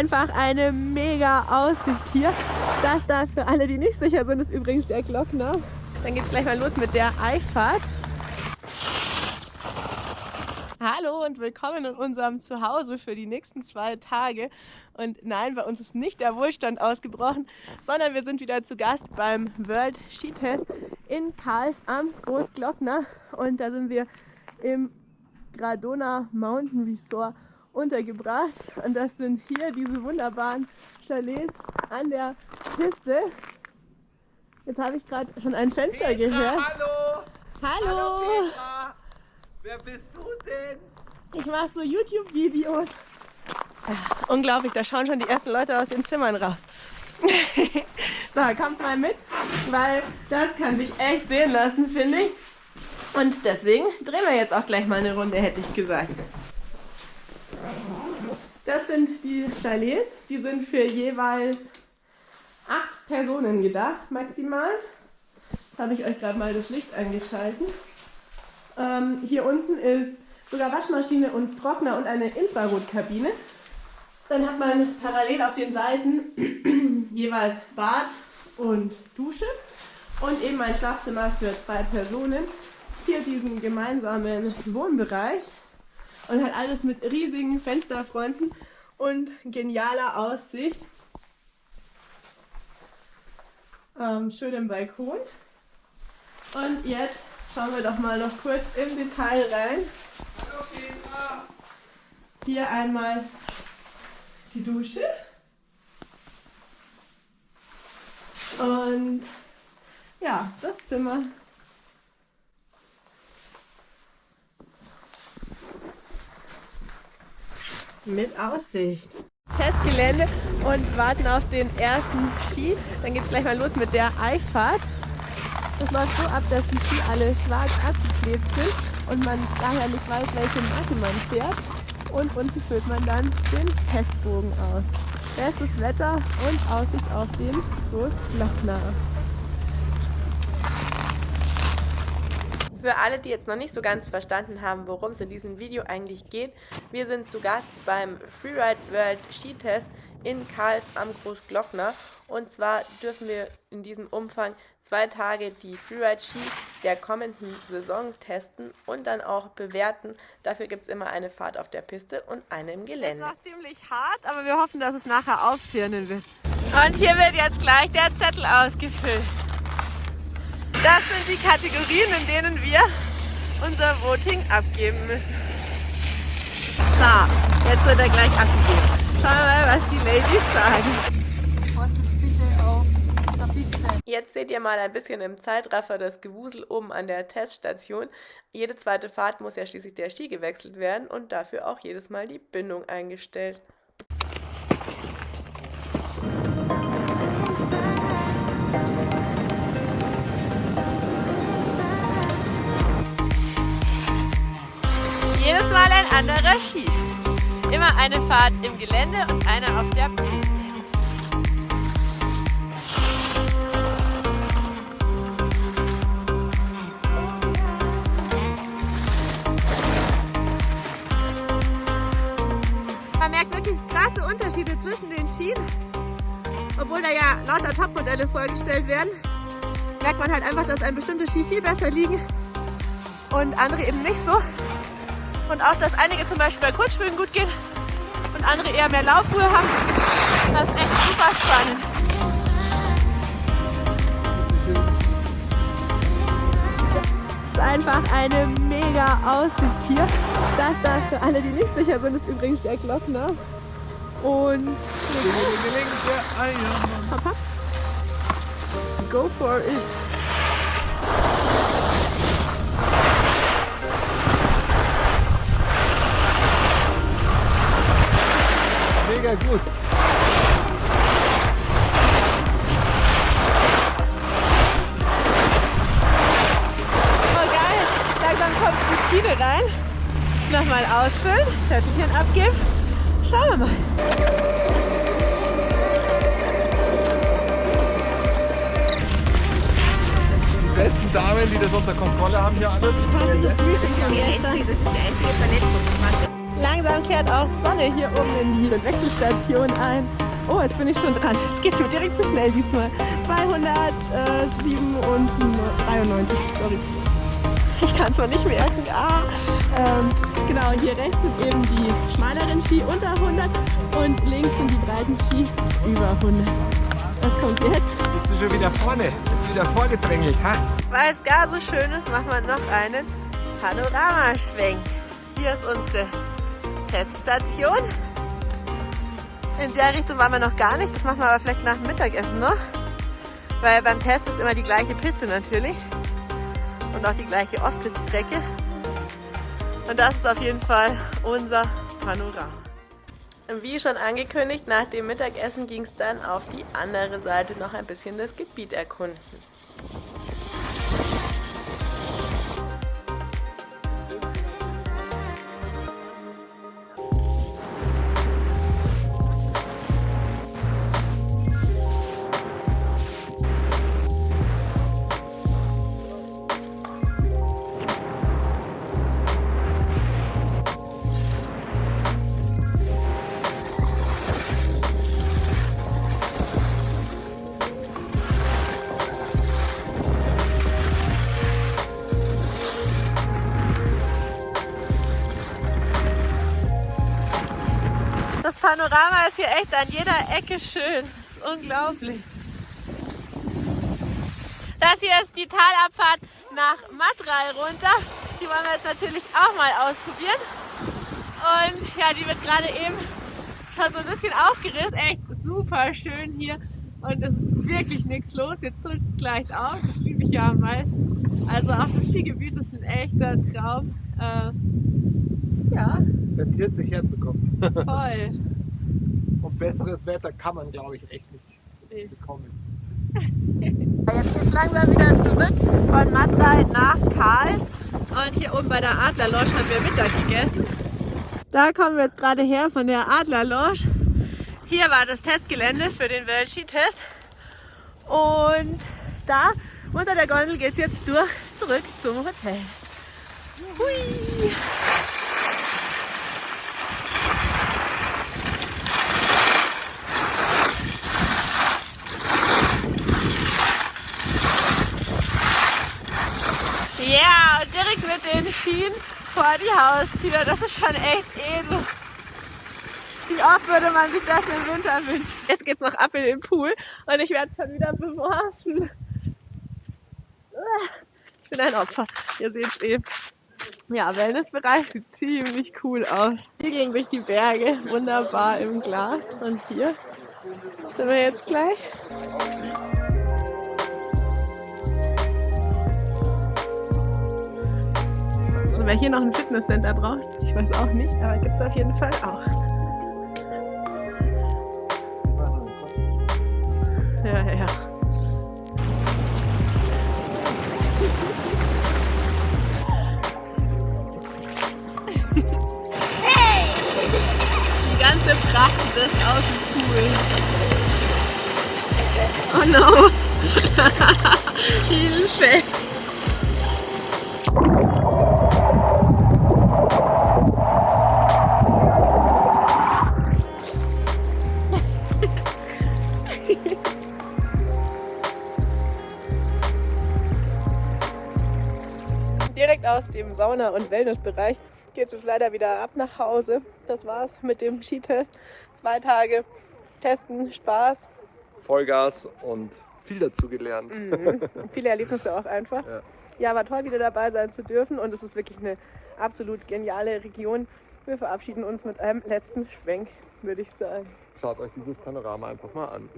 Einfach eine mega Aussicht hier. Das da für alle, die nicht sicher sind, ist übrigens der Glockner. Dann geht es gleich mal los mit der Einfahrt. Hallo und willkommen in unserem Zuhause für die nächsten zwei Tage. Und nein, bei uns ist nicht der Wohlstand ausgebrochen, sondern wir sind wieder zu Gast beim World Skitest in Karls am Großglockner. Und da sind wir im Gradona Mountain Resort untergebracht. Und das sind hier diese wunderbaren Chalets an der Piste. Jetzt habe ich gerade schon ein Fenster Petra, gehört. Hallo! Hallo! Hallo Petra! Wer bist du denn? Ich mache so YouTube-Videos. Unglaublich, da schauen schon die ersten Leute aus den Zimmern raus. so, kommt mal mit, weil das kann sich echt sehen lassen, finde ich. Und deswegen drehen wir jetzt auch gleich mal eine Runde, hätte ich gesagt. Das sind die Chalets, die sind für jeweils acht Personen gedacht, maximal. Jetzt habe ich euch gerade mal das Licht eingeschalten. Ähm, hier unten ist sogar Waschmaschine und Trockner und eine Infrarotkabine. Dann hat man parallel auf den Seiten jeweils Bad und Dusche und eben ein Schlafzimmer für zwei Personen. Hier diesen gemeinsamen Wohnbereich und hat alles mit riesigen Fensterfronten und genialer Aussicht. Ähm, schönem Balkon. Und jetzt schauen wir doch mal noch kurz im Detail rein. Hier einmal die Dusche. Und ja, das Zimmer. Mit Aussicht. Testgelände und warten auf den ersten Ski. Dann geht es gleich mal los mit der Einfahrt. Das läuft so ab, dass die Ski alle schwarz abgeklebt sind und man daher nicht weiß, welche Marke man fährt. Und unten füllt man dann den Testbogen aus. Bestes Wetter und Aussicht auf den Großglockner. Für alle, die jetzt noch nicht so ganz verstanden haben, worum es in diesem Video eigentlich geht, wir sind zu Gast beim Freeride World Skitest in Karls am Großglockner. Und zwar dürfen wir in diesem Umfang zwei Tage die Freeride-Ski der kommenden Saison testen und dann auch bewerten. Dafür gibt es immer eine Fahrt auf der Piste und eine im Gelände. Das ist noch ziemlich hart, aber wir hoffen, dass es nachher aufhören wird. Und hier wird jetzt gleich der Zettel ausgefüllt. Das sind die Kategorien, in denen wir unser Voting abgeben müssen. So, jetzt wird er gleich abgegeben. Schauen wir mal, was die Ladies sagen. Pass jetzt bitte auf der Piste. Jetzt seht ihr mal ein bisschen im Zeitraffer das Gewusel oben an der Teststation. Jede zweite Fahrt muss ja schließlich der Ski gewechselt werden und dafür auch jedes Mal die Bindung eingestellt. Mal ein anderer Ski. Immer eine Fahrt im Gelände und eine auf der Piste. Man merkt wirklich krasse Unterschiede zwischen den Skien. Obwohl da ja lauter Topmodelle vorgestellt werden, merkt man halt einfach, dass ein bestimmte Ski viel besser liegen und andere eben nicht so. Und auch, dass einige zum Beispiel bei Kurzschwimmen gut gehen und andere eher mehr Laufruhe haben. Das ist echt super spannend. Es ist einfach eine mega Aussicht hier. Das da für alle, die nicht sicher sind, ist übrigens der Glockner. Und hopp, hopp. go for it. Mega gut! Oh geil, langsam kommt die Schiene rein. Nochmal ausfüllen, Zettelchen abgeben. Schauen wir mal. Die besten Damen, die das unter Kontrolle haben hier alles. Das ist Die einzige, das ist die einzige Verletzung. Langsam kehrt auch Sonne hier oben in die Wechselstation ein. Oh, jetzt bin ich schon dran. Es geht mir direkt zu schnell diesmal. 207 und 93, sorry. Ich kann es mal nicht merken. Ah, ähm, genau, hier rechts sind eben die schmaleren Ski unter 100 und links sind die breiten Ski über 100. Was kommt jetzt? Bist du schon wieder vorne? Bist du wieder vorgedrängelt, ha? Weil es gar so schön ist, machen wir noch einen Panoramaschwenk. Hier ist unsere Teststation. In der Richtung waren wir noch gar nicht. Das machen wir aber vielleicht nach dem Mittagessen noch. Weil beim Test ist immer die gleiche Piste natürlich. Und auch die gleiche Off-Pist-Strecke. Und das ist auf jeden Fall unser Panorama. Wie schon angekündigt, nach dem Mittagessen ging es dann auf die andere Seite noch ein bisschen das Gebiet erkunden. Panorama ist hier echt an jeder Ecke schön. Das ist unglaublich. Das hier ist die Talabfahrt nach Matral runter. Die wollen wir jetzt natürlich auch mal ausprobieren. Und ja, die wird gerade eben schon so ein bisschen aufgerissen. Echt super schön hier. Und es ist wirklich nichts los. Jetzt soll es gleich auf. Das liebe ich ja am meisten. Also auch das Skigebiet ist ein echter Traum. Äh, ja, Rentiert sich herzukommen. voll. Besseres Wetter kann man, glaube ich, echt nicht Nee. bekommen. Jetzt geht's langsam wieder zurück von Matrei nach Karls. Und hier oben bei der Adlerlosch haben wir Mittag gegessen. Da kommen wir jetzt gerade her von der Adlerlosch. Hier war das Testgelände für den Weltski-Test. Und da unter der Gondel geht's jetzt durch zurück zum Hotel. Hui! Ja, und Schienen vor die Haustür. Das ist schon echt edel. Wie oft würde man sich das im Winter wünschen? Jetzt geht's noch ab in den Pool und ich werde schon wieder beworfen. Ich bin ein Opfer. Ihr seht's eben. Ja, Wellnessbereich sieht ziemlich cool aus. Hier gegen sich die Berge, wunderbar im Glas. Und hier sind wir jetzt gleich. Also wer hier noch ein Fitnesscenter braucht, ich weiß auch nicht, aber gibt es auf jeden Fall auch. Ja, ja, ja. Die ganze Pracht ist aus dem Pool. Oh no! Hilfe! Direkt aus dem Sauna- und Wellnessbereich geht es leider wieder ab nach Hause. Das war's mit dem Skitest. Zwei Tage testen, Spaß, Vollgas und viel dazu gelernt. viele Erlebnisse auch einfach. Ja. Ja, war toll, wieder dabei sein zu dürfen und es ist wirklich eine absolut geniale Region. Wir verabschieden uns mit einem letzten Schwenk, würde ich sagen. Schaut euch dieses Panorama einfach mal an.